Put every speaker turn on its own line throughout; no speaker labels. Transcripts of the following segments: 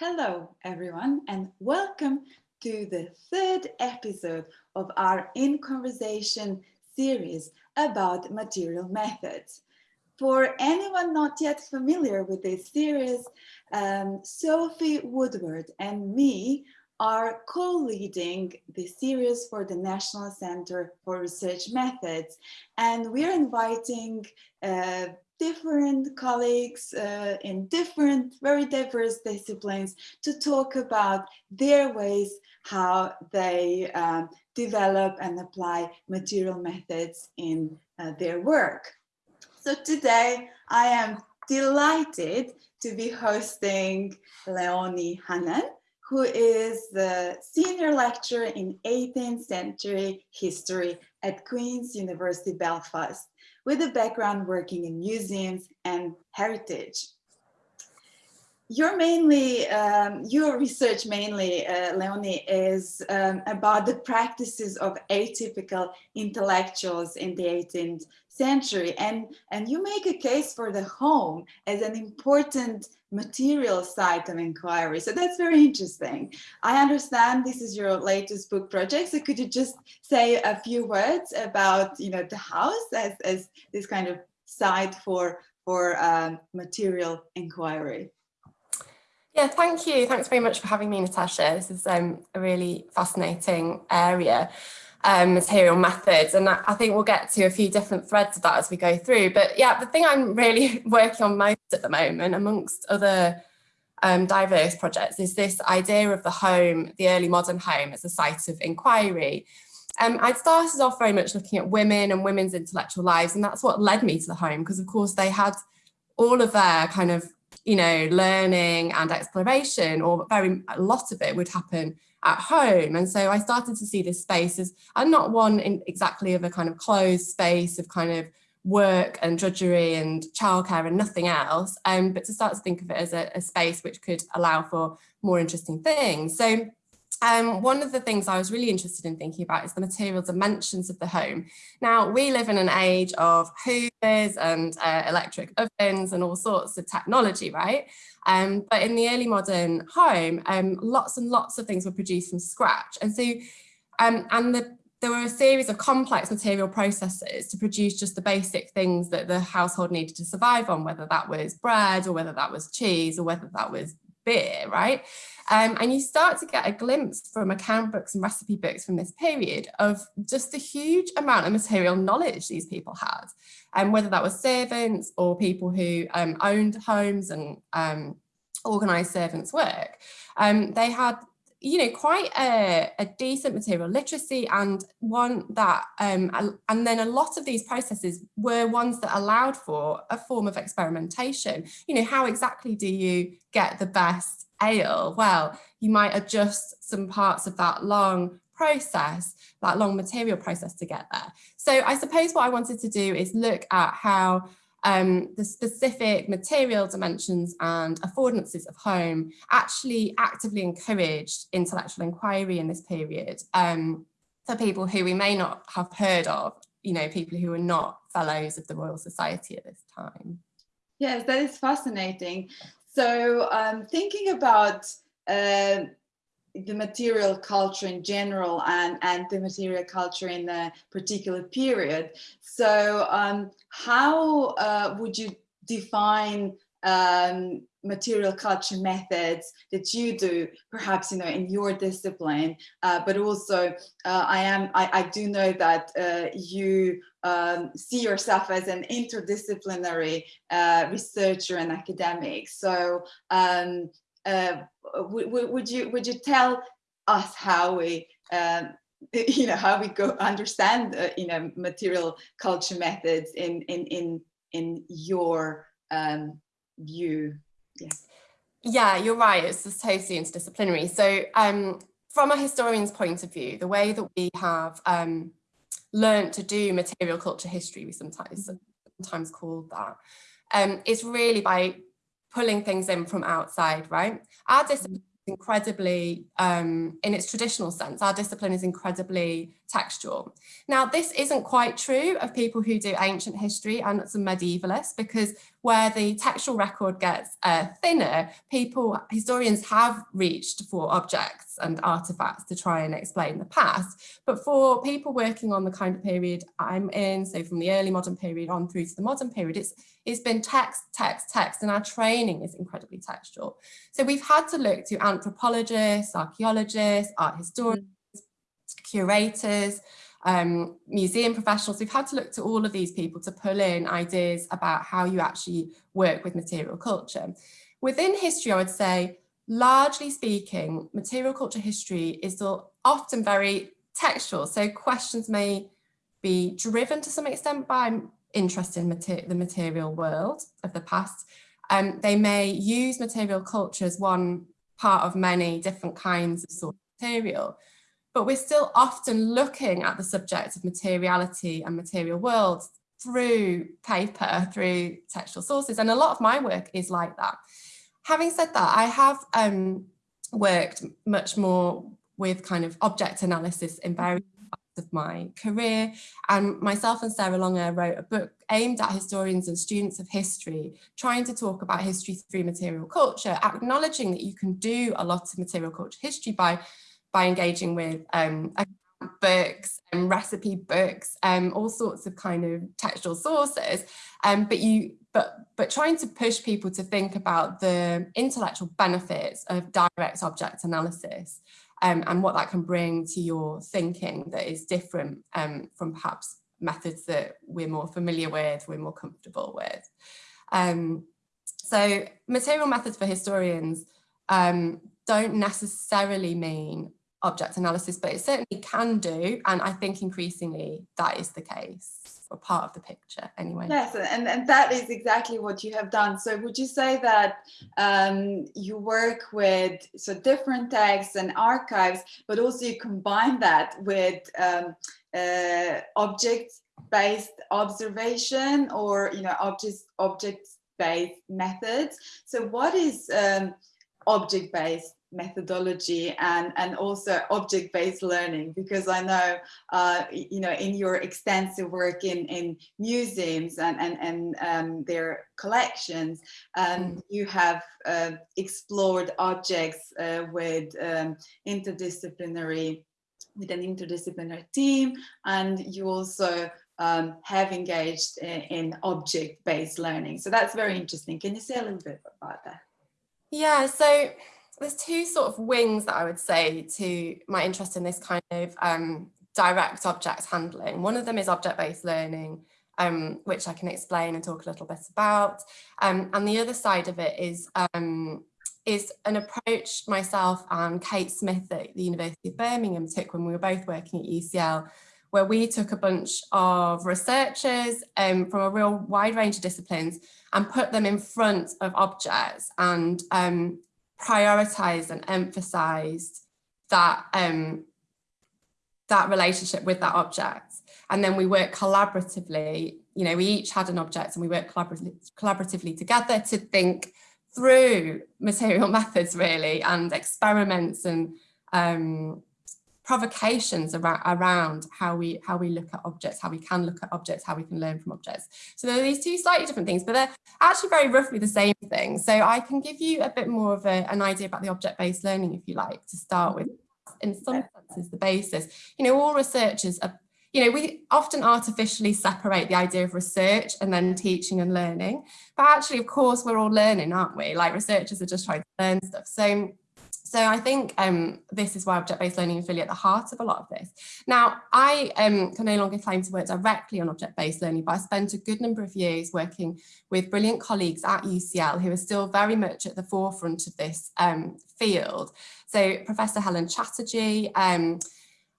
Hello, everyone, and welcome to the third episode of our In Conversation series about material methods. For anyone not yet familiar with this series, um, Sophie Woodward and me are co-leading the series for the National Center for Research Methods. And we're inviting uh, different colleagues uh, in different, very diverse disciplines to talk about their ways how they um, develop and apply material methods in uh, their work. So today I am delighted to be hosting Leonie Hannan, who is the senior lecturer in 18th century history at Queen's University Belfast with a background working in museums and heritage. Your mainly, um, your research mainly, uh, Leonie, is um, about the practices of atypical intellectuals in the 18th century. And, and you make a case for the home as an important material site of inquiry. So that's very interesting. I understand this is your latest book project. So could you just say a few words about, you know, the house as, as this kind of site for, for um, material inquiry?
Yeah, thank you. Thanks very much for having me, Natasha. This is um, a really fascinating area um, material methods. And I think we'll get to a few different threads of that as we go through. But yeah, the thing I'm really working on most at the moment, amongst other um, diverse projects, is this idea of the home, the early modern home as a site of inquiry. Um, I started off very much looking at women and women's intellectual lives, and that's what led me to the home, because of course they had all of their kind of, you know, learning and exploration, or very a lot of it would happen at home. And so I started to see this space as and not one in exactly of a kind of closed space of kind of work and drudgery and childcare and nothing else, um, but to start to think of it as a, a space which could allow for more interesting things. So um, one of the things I was really interested in thinking about is the material dimensions of the home. Now, we live in an age of hoovers and uh, electric ovens and all sorts of technology, right? Um, but in the early modern home, um, lots and lots of things were produced from scratch. And so, um, and the, there were a series of complex material processes to produce just the basic things that the household needed to survive on, whether that was bread or whether that was cheese or whether that was beer, right? Um, and you start to get a glimpse from account books and recipe books from this period of just the huge amount of material knowledge these people had, and um, whether that was servants or people who um, owned homes and um, organised servants' work. Um, they had you know, quite a, a, decent material literacy and one that, um, and then a lot of these processes were ones that allowed for a form of experimentation. You know, how exactly do you get the best ale? Well, you might adjust some parts of that long process, that long material process to get there. So I suppose what I wanted to do is look at how um, the specific material dimensions and affordances of home actually actively encouraged intellectual inquiry in this period um, for people who we may not have heard of, you know, people who are not fellows of the Royal Society at this time.
Yes, that is fascinating. So um, thinking about uh, the material culture in general and, and the material culture in a particular period. So um, how uh, would you define um, material culture methods that you do, perhaps you know in your discipline, uh, but also uh, I am I, I, do know that uh, you um, see yourself as an interdisciplinary uh, researcher and academic. So um, uh, would you would you tell us how we um, you know how we go understand uh, you know material culture methods in in in in your um, view?
Yeah. Yeah you're right. It's just totally interdisciplinary. So um from a historian's point of view the way that we have um learned to do material culture history we sometimes mm-hmm. sometimes call that um is really by pulling things in from outside, right? Our discipline is incredibly, um, in its traditional sense, our discipline is incredibly textual. Now, this isn't quite true of people who do ancient history and some medievalists, because where the textual record gets uh, thinner, people, historians have reached for objects and artifacts to try and explain the past. But for people working on the kind of period I'm in, so from the early modern period on through to the modern period, it's, it's been text, text, text, and our training is incredibly textual. So we've had to look to anthropologists, archaeologists, art historians, mm. curators, um, museum professionals, we've had to look to all of these people to pull in ideas about how you actually work with material culture. Within history, I would say, largely speaking, material culture history is often very textual. So questions may be driven to some extent by interest in mater the material world of the past. Um, they may use material culture as one part of many different kinds of sort of material but we're still often looking at the subject of materiality and material worlds through paper, through textual sources. And a lot of my work is like that. Having said that, I have um, worked much more with kind of object analysis in various parts of my career. And myself and Sarah Longair wrote a book aimed at historians and students of history, trying to talk about history through material culture, acknowledging that you can do a lot of material culture history by by engaging with um, books and recipe books, um, all sorts of kind of textual sources. Um, but you, but but trying to push people to think about the intellectual benefits of direct object analysis um, and what that can bring to your thinking that is different um, from perhaps methods that we're more familiar with, we're more comfortable with. Um, so material methods for historians um, don't necessarily mean object analysis, but it certainly can do. And I think increasingly that is the case or part of the picture anyway.
Yes, and, and that is exactly what you have done. So would you say that um, you work with so different texts and archives, but also you combine that with um, uh, object-based observation or, you know, objects, object-based methods. So what is um, object-based methodology and and also object-based learning because I know uh, you know in your extensive work in in museums and and, and um, their collections um, mm. you have uh, explored objects uh, with um, interdisciplinary with an interdisciplinary team and you also um, have engaged in, in object-based learning. So that's very interesting. Can you say a little bit about that?
Yeah so there's two sort of wings that I would say to my interest in this kind of um, direct object handling. One of them is object-based learning, um, which I can explain and talk a little bit about. Um, and the other side of it is um, is an approach myself and Kate Smith at the University of Birmingham took when we were both working at UCL, where we took a bunch of researchers um, from a real wide range of disciplines and put them in front of objects and prioritized and emphasized that um, that relationship with that object. And then we work collaboratively, you know, we each had an object and we work collaboratively, collaboratively together to think through material methods really and experiments and um, provocations around, around how we how we look at objects, how we can look at objects, how we can learn from objects. So there are these two slightly different things, but they're actually very roughly the same thing. So I can give you a bit more of a, an idea about the object-based learning, if you like, to start with. In some senses, the basis. You know, all researchers are you know, we often artificially separate the idea of research and then teaching and learning. But actually, of course, we're all learning, aren't we? Like researchers are just trying to learn stuff. So so I think um, this is why object-based learning is really at the heart of a lot of this. Now, I um, can no longer claim to work directly on object-based learning, but I spent a good number of years working with brilliant colleagues at UCL who are still very much at the forefront of this um, field. So Professor Helen Chatterjee um,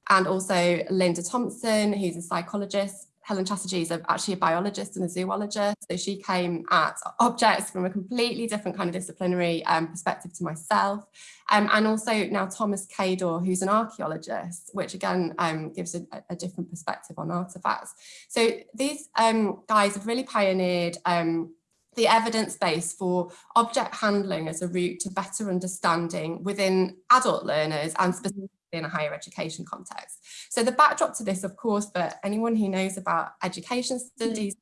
and also Linda Thompson, who's a psychologist, Helen Chatterjee is actually a biologist and a zoologist. So she came at objects from a completely different kind of disciplinary um, perspective to myself. Um, and also now Thomas Kador, who's an archaeologist, which again um, gives a, a, different perspective on artifacts. So these um, guys have really pioneered um, the evidence base for object handling as a route to better understanding within adult learners and specifically in a higher education context. So the backdrop to this, of course, for anyone who knows about education studies,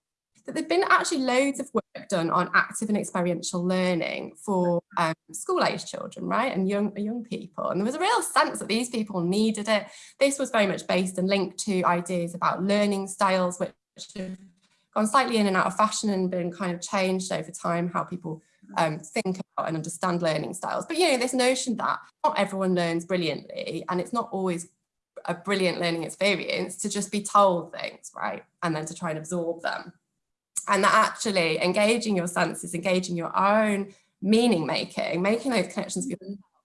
that there've been actually loads of work done on active and experiential learning for um, school age children, right, and young young people. And there was a real sense that these people needed it. This was very much based and linked to ideas about learning styles, which have gone slightly in and out of fashion and been kind of changed over time, how people um, think and understand learning styles. But, you know, this notion that not everyone learns brilliantly and it's not always a brilliant learning experience to just be told things, right? And then to try and absorb them and that actually engaging your senses, engaging your own meaning making, making those connections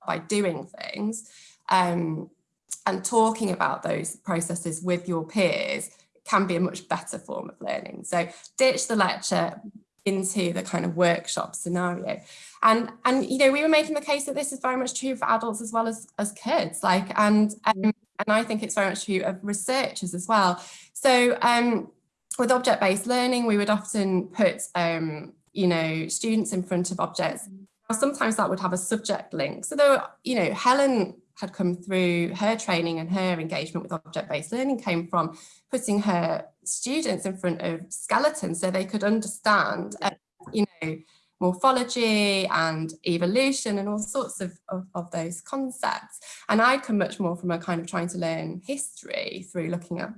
by doing things um, and talking about those processes with your peers can be a much better form of learning. So ditch the lecture into the kind of workshop scenario. And, and you know, we were making the case that this is very much true for adults as well as, as kids, like, and, um, and I think it's very much true of researchers as well. So um, with object-based learning, we would often put, um, you know, students in front of objects. Sometimes that would have a subject link. So though, you know, Helen had come through her training and her engagement with object-based learning came from putting her students in front of skeletons so they could understand, uh, you know, morphology and evolution and all sorts of, of, of, those concepts. And I come much more from a kind of trying to learn history through looking at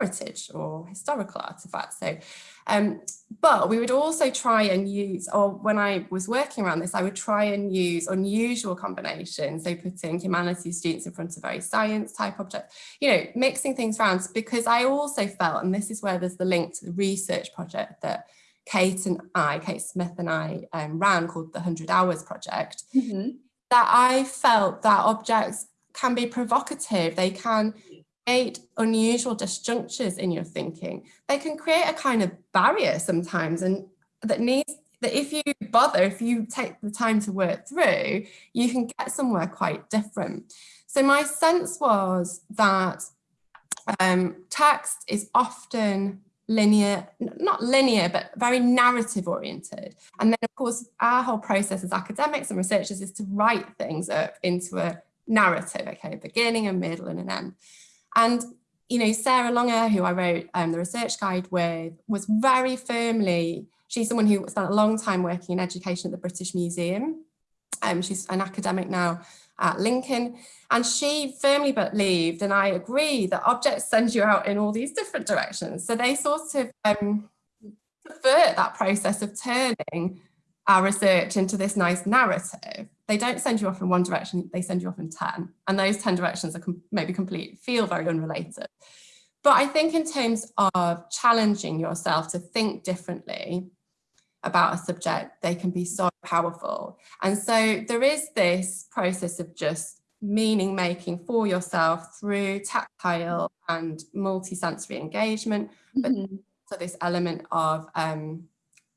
heritage or historical artifacts. So, um, but we would also try and use, or when I was working around this, I would try and use unusual combinations. So putting humanities students in front of very science type objects, you know, mixing things around because I also felt, and this is where there's the link to the research project that Kate and I, Kate Smith and I um, ran called the 100 Hours Project, mm -hmm. that I felt that objects can be provocative. They can create unusual disjunctures in your thinking. They can create a kind of barrier sometimes and that needs that if you bother, if you take the time to work through, you can get somewhere quite different. So my sense was that um, text is often linear, not linear, but very narrative oriented. And then of course, our whole process as academics and researchers is to write things up into a narrative, okay, beginning, a middle and an end. And, you know, Sarah Longair, who I wrote um, the research guide with, was very firmly, she's someone who spent a long time working in education at the British Museum. Um, she's an academic now at Lincoln. And she firmly believed, and I agree, that objects send you out in all these different directions. So they sort of um, subvert that process of turning our research into this nice narrative. They don't send you off in one direction, they send you off in 10. And those 10 directions are com maybe complete, feel very unrelated. But I think in terms of challenging yourself to think differently about a subject, they can be so powerful. And so there is this process of just meaning making for yourself through tactile and multisensory engagement, but mm -hmm. so this element of um,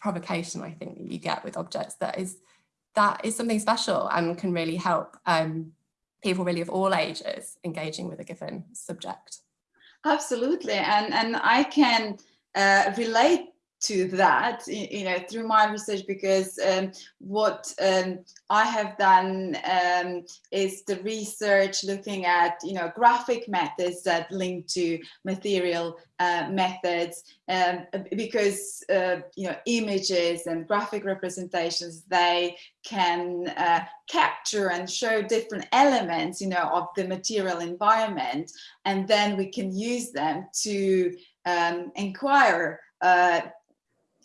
provocation I think that you get with objects that is that is something special and can really help um, people really of all ages engaging with a given subject.
Absolutely, and and I can uh, relate to that, you know, through my research, because um, what um, I have done um, is the research looking at, you know, graphic methods that link to material uh, methods, um, because, uh, you know, images and graphic representations, they can uh, capture and show different elements, you know, of the material environment, and then we can use them to um, inquire uh,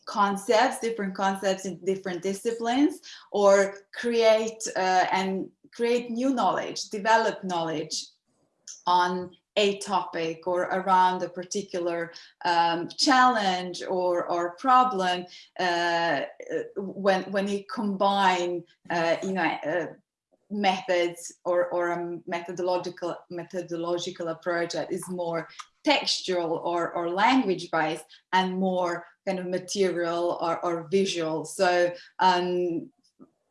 concepts, different concepts in different disciplines, or create uh, and create new knowledge, develop knowledge on a topic or around a particular um, challenge or, or problem uh, when, when you combine, uh, you know, uh, methods or, or a methodological methodological approach that is more textual or, or language based and more kind of material or, or visual. So um,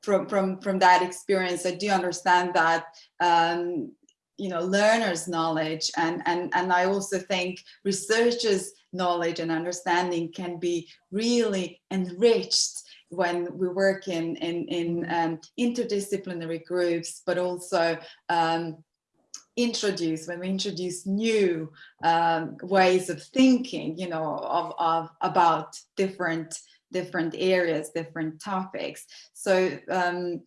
from, from, from that experience, I do understand that um, you know, learners' knowledge and, and, and I also think researchers' knowledge and understanding can be really enriched when we work in, in, in um, interdisciplinary groups, but also um, introduce, when we introduce new um, ways of thinking, you know, of, of about different different areas, different topics. So um,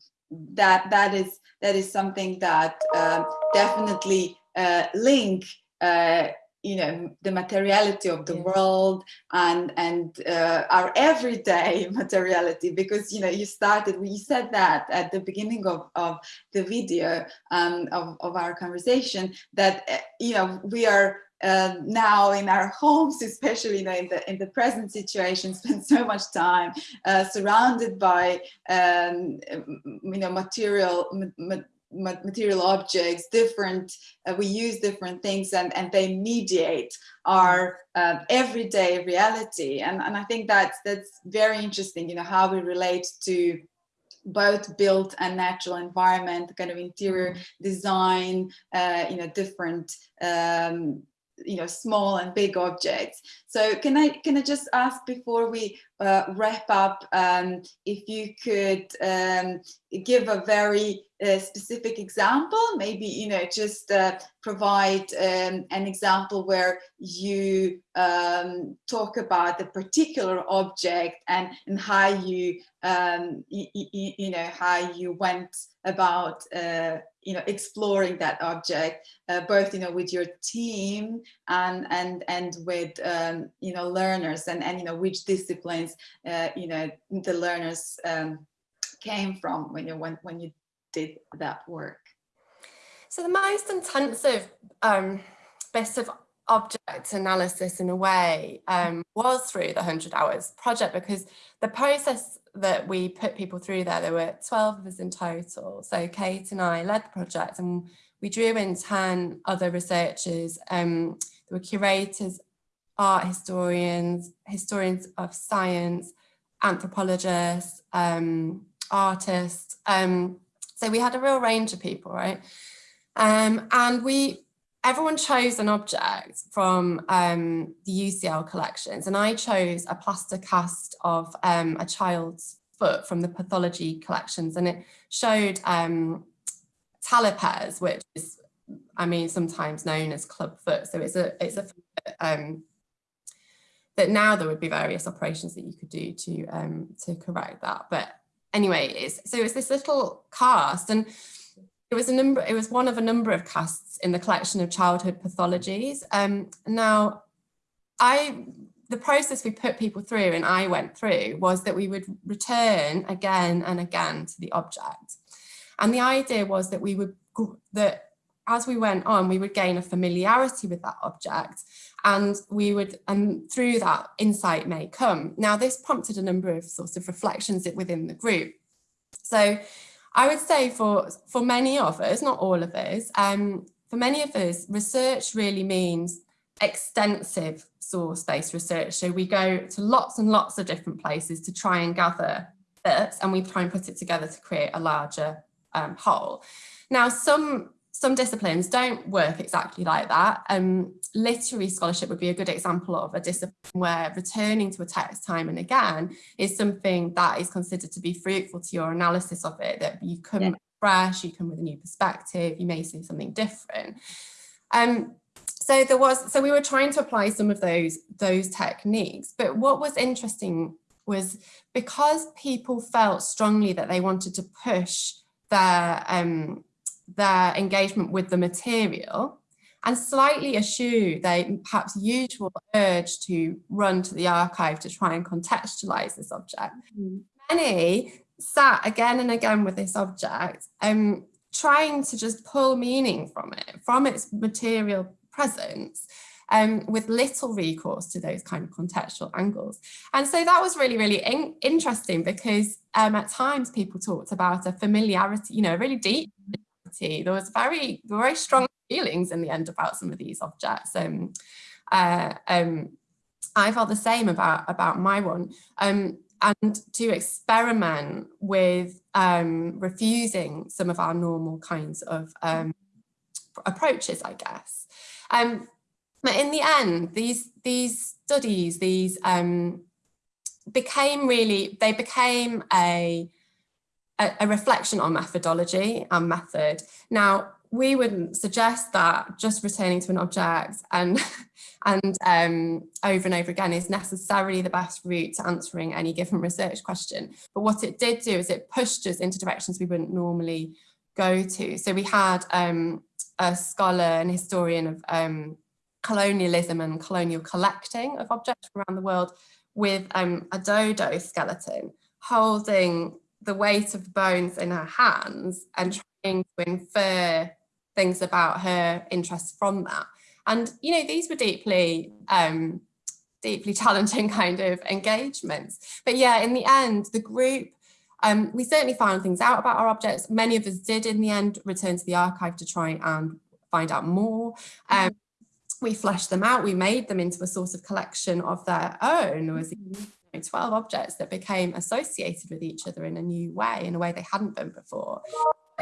that that is that is something that uh, definitely uh, link uh, you know the materiality of the yeah. world and and uh, our everyday materiality because you know you started we said that at the beginning of, of the video um, of, of our conversation that uh, you know we are uh, now in our homes, especially you know, in the in the present situation, spend so much time uh, surrounded by um, you know material ma material objects, different. Uh, we use different things, and and they mediate our uh, everyday reality. And and I think that's that's very interesting. You know how we relate to both built and natural environment, kind of interior design, uh, you know, different um, you know small and big objects. So can i can i just ask before we uh, wrap up um, if you could um, give a very uh, specific example? Maybe you know just uh, provide um, an example where you um, talk about the particular object and and how you um, you know how you went about uh, you know exploring that object uh, both you know with your team and and and with um, you know learners and and you know which disciplines uh, you know the learners um, came from when you when when you did that work.
So the most intensive um, bit of object analysis in a way um, was through the 100 hours project because the process that we put people through there, there were 12 of us in total. So Kate and I led the project and we drew in 10 other researchers. Um, there were curators, art historians, historians of science, anthropologists, um, artists. Um, so we had a real range of people, right? Um, and we everyone chose an object from um, the UCL collections and I chose a plaster cast of um, a child's foot from the pathology collections and it showed um, talipes, which is, I mean, sometimes known as club foot. So it's a, it's a um, that now there would be various operations that you could do to, um, to correct that. But anyway, it's, so it's this little cast and it was a number, it was one of a number of casts in the collection of childhood pathologies. Um, now, I the process we put people through and I went through was that we would return again and again to the object. And the idea was that we would, that as we went on, we would gain a familiarity with that object and we would, and through that insight may come. Now this prompted a number of sorts of reflections within the group. So I would say for, for many of us, not all of us, um, for many of us, research really means extensive source-based research. So we go to lots and lots of different places to try and gather bits and we try and put it together to create a larger um, whole. Now, some some disciplines don't work exactly like that. Um, literary scholarship would be a good example of a discipline where returning to a text time and again is something that is considered to be fruitful to your analysis of it, that you come yeah. Fresh, you come with a new perspective, you may see something different. Um, so there was, so we were trying to apply some of those, those techniques, but what was interesting was because people felt strongly that they wanted to push their um, their engagement with the material and slightly eschew their perhaps usual urge to run to the archive to try and contextualize this object. Mm. Many sat again and again with this object, um, trying to just pull meaning from it, from its material presence, um, with little recourse to those kind of contextual angles. And so that was really, really in interesting because um, at times people talked about a familiarity, you know, a really deep there was very, very strong feelings in the end about some of these objects. Um, uh, um, I felt the same about, about my one. Um, and to experiment with um, refusing some of our normal kinds of um, approaches, I guess. Um, but in the end, these, these studies, these um, became really, they became a, a, a reflection on methodology and method. Now, we wouldn't suggest that just returning to an object and and um, over and over again is necessarily the best route to answering any given research question. But what it did do is it pushed us into directions we wouldn't normally go to. So we had um, a scholar and historian of um, colonialism and colonial collecting of objects around the world with um, a dodo skeleton holding the weight of bones in her hands and trying to infer things about her interests from that. And, you know, these were deeply, um, deeply challenging kind of engagements. But yeah, in the end, the group, um, we certainly found things out about our objects. Many of us did in the end return to the archive to try and find out more. Um, we fleshed them out, we made them into a sort of collection of their own. There was mm-hmm. 12 objects that became associated with each other in a new way, in a way they hadn't been before.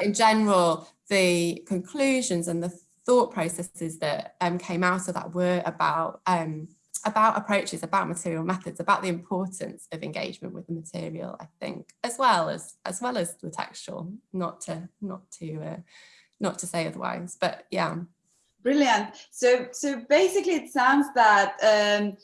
In general, the conclusions and the thought processes that um, came out of that were about um, about approaches, about material methods, about the importance of engagement with the material, I think, as well as as well as the textual, not to not to uh, not to say otherwise, but yeah.
Brilliant. So so basically, it sounds that um,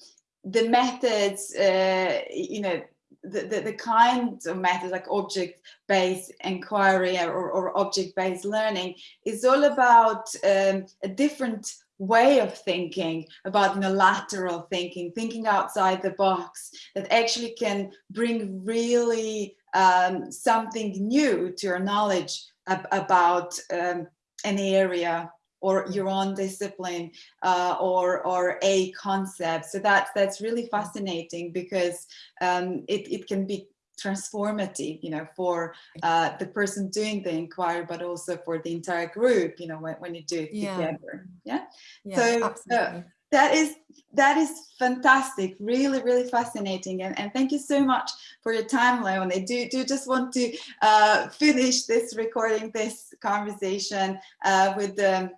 the methods, uh, you know, the, the, the kinds of methods like object-based inquiry or, or object-based learning is all about um, a different way of thinking about you know, lateral thinking, thinking outside the box that actually can bring really um, something new to your knowledge ab about um, an area or your own discipline uh, or or a concept. So that's that's really fascinating because um, it, it can be transformative, you know, for uh, the person doing the inquiry, but also for the entire group, you know, when, when you do it yeah. together. Yeah. yeah so uh, that is that is fantastic really really fascinating and, and thank you so much for your time leon i do do just want to uh, finish this recording this conversation uh, with the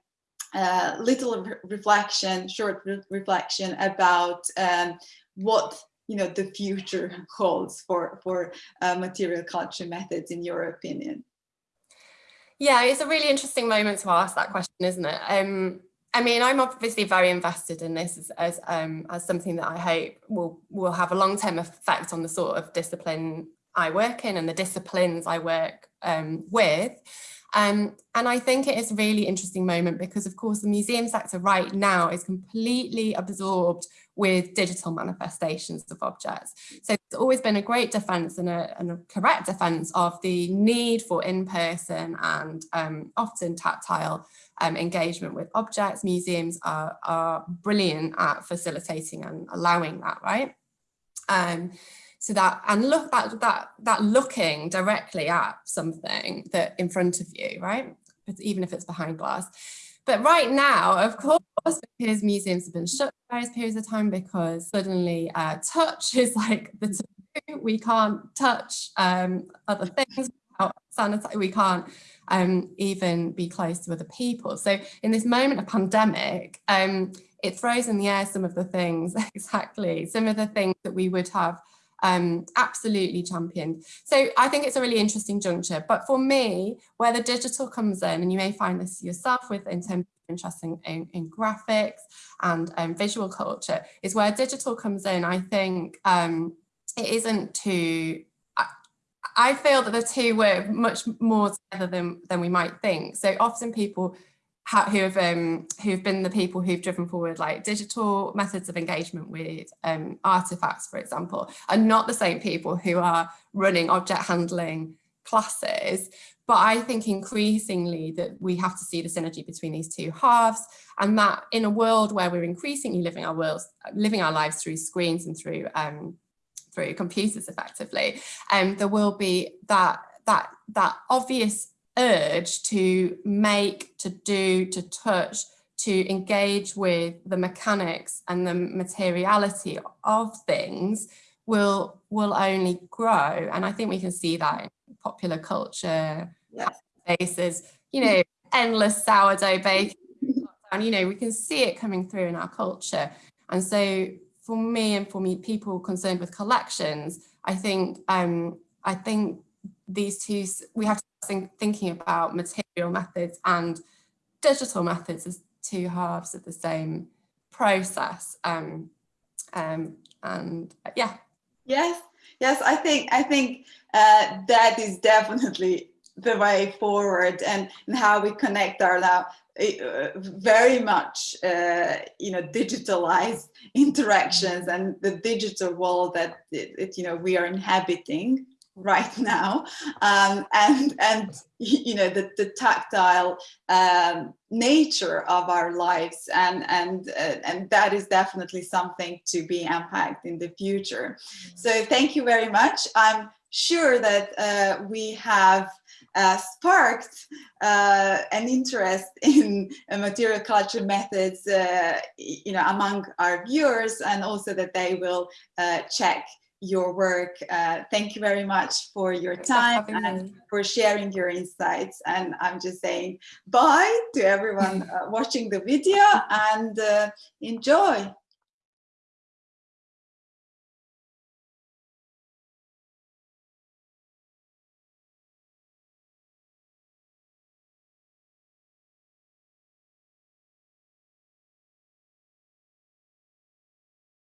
uh, little re reflection, short re reflection about um, what you know the future holds for for uh, material culture methods in your opinion.
Yeah, it's a really interesting moment to ask that question, isn't it? Um, I mean, I'm obviously very invested in this as as, um, as something that I hope will will have a long term effect on the sort of discipline I work in and the disciplines I work um, with. Um, and I think it is a really interesting moment because of course the museum sector right now is completely absorbed with digital manifestations of objects. So it's always been a great defence and a, and a, correct defence of the need for in-person and um, often tactile um, engagement with objects. Museums are, are brilliant at facilitating and allowing that, right? Um, so that and look that that that looking directly at something that in front of you right? But even if it's behind glass. But right now of course because museums have been shut for various periods of time because suddenly uh, touch is like the taboo. we can't touch um, other things we can't um, even be close to other people. So in this moment of pandemic um, it throws in the air some of the things exactly some of the things that we would have um, absolutely championed. So I think it's a really interesting juncture. But for me, where the digital comes in, and you may find this yourself with in terms of interesting in, in graphics and um, visual culture, is where digital comes in. I think um, it isn't too I feel that the two work much more together than, than we might think. So often people who have um, who've been the people who've driven forward like digital methods of engagement with um, artifacts, for example, are not the same people who are running object handling classes. But I think increasingly that we have to see the synergy between these two halves and that in a world where we're increasingly living our worlds, living our lives through screens and through um, through computers effectively, um, there will be that that that obvious urge to make, to do, to touch, to engage with the mechanics and the materiality of things will will only grow and I think we can see that in popular culture yes. spaces you know endless sourdough baking and you know we can see it coming through in our culture and so for me and for me people concerned with collections I think um I think these two we have to think, thinking about material methods and digital methods as two halves of the same process. Um, um, and uh, yeah.
Yes, yes, I think I think uh, that is definitely the way forward and, and how we connect our now uh, very much uh, you know digitalized interactions and the digital world that it, it, you know we are inhabiting right now. Um, and and you know the, the tactile um, nature of our lives. And and uh, and that is definitely something to be unpacked in the future. Mm. so thank you very much. I'm sure that uh, we have uh, sparked uh, an interest in uh, material culture methods uh, you know among our viewers and also that they will uh, check your work. Uh, thank you very much for your time and me. for sharing your insights. And I'm just saying bye to everyone uh, watching the video and uh, enjoy.